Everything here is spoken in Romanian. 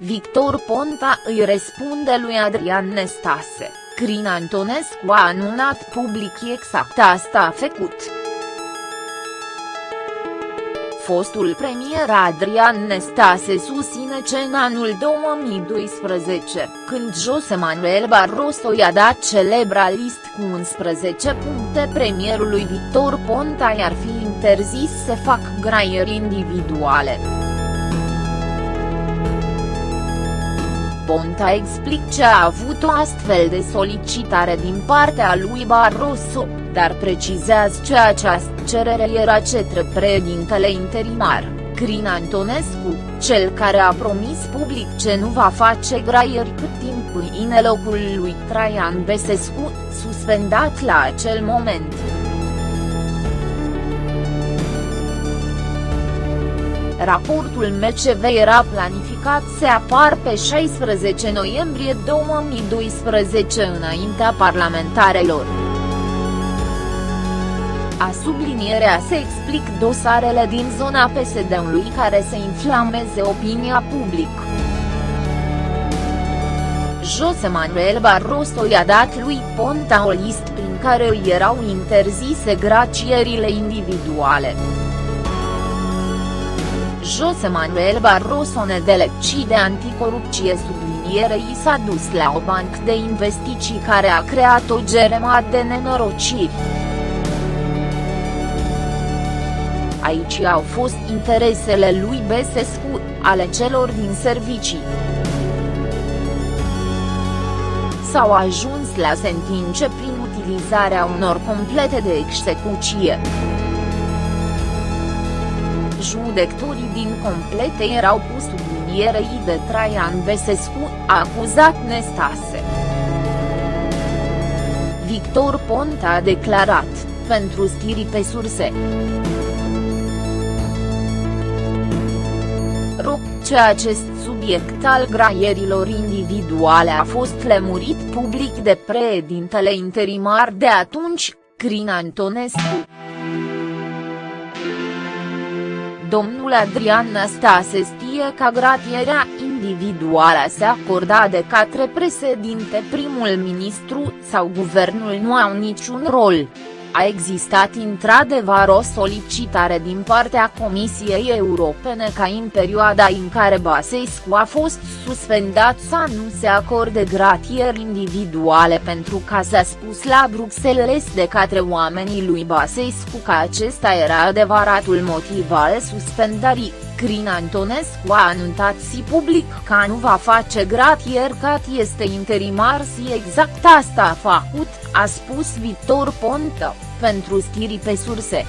Victor Ponta îi răspunde lui Adrian Nestase, Crin Antonescu a anunțat public exact asta a făcut. Fostul premier Adrian Nestase susține că în anul 2012, când José Manuel Barroso i-a dat celebra list cu 11 puncte premierului Victor Ponta i-ar fi interzis să fac graieri individuale. Ponta explic ce a avut o astfel de solicitare din partea lui Barroso, dar precizează că această cerere era cetre președintele interimar, Crin Antonescu, cel care a promis public ce nu va face graieri cât timp în locul lui Traian Besescu, suspendat la acel moment. Raportul MCV era planificat să apar pe 16 noiembrie 2012 înaintea parlamentarelor. A sublinierea se explic dosarele din zona PSD-ului care să inflameze opinia publică. José Manuel Barroso i-a dat lui Ponta o listă prin care îi erau interzise gracierile individuale. José Manuel Barroso nedelecci de anticorupție sublinierei s-a dus la o bancă de investiții care a creat o geremă de nenorociri. Aici au fost interesele lui Besescu, ale celor din servicii. S-au ajuns la sentințe prin utilizarea unor complete de execuție judecătorii din complete erau pus sublinierei de Traian Besescu, acuzat Nestase. Victor Ponta a declarat, pentru stiri pe surse. Rog, ce acest subiect al graierilor individuale a fost lemurit public de președintele interimar de atunci, Crin Antonescu. Domnul Adrian Năstase știe că gratierea individuală se acorda de către președinte primul ministru sau guvernul nu au niciun rol. A existat într-adevăr o solicitare din partea Comisiei Europene ca în perioada în care Basescu a fost suspendat să nu se acorde gratieri individuale pentru că s-a spus la Bruxelles de către oamenii lui Basescu că acesta era adevăratul motiv al suspendării. Crin Antonescu a anunțat si public că nu va face gratier că este interimar si exact asta a făcut, a spus Victor Ponta, pentru stiri pe surse.